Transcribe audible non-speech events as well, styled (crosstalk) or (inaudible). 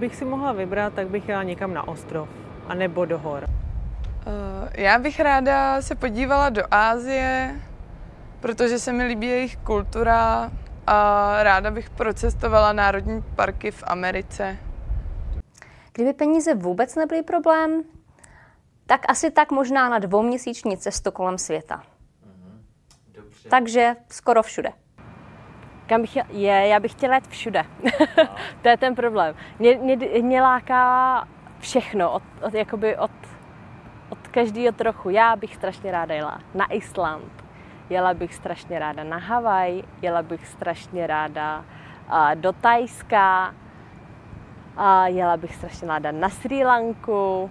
bych si mohla vybrat, tak bych jela někam na ostrov, anebo do hor. Uh, já bych ráda se podívala do Ázie, protože se mi líbí jejich kultura a ráda bych procestovala národní parky v Americe. Kdyby peníze vůbec nebyly problém, tak asi tak možná na dvouměsíční cestu kolem světa. Dobře. Takže skoro všude. Kam bych je, já bych chtěla jít všude. (laughs) to je ten problém. Mě, mě, mě láká všechno, od, od, jakoby od, od každého trochu. Já bych strašně ráda jela na Island, jela bych strašně ráda na Havaj, jela bych strašně ráda uh, do Tajska, a jela bych strašně ráda na Sri Lanku,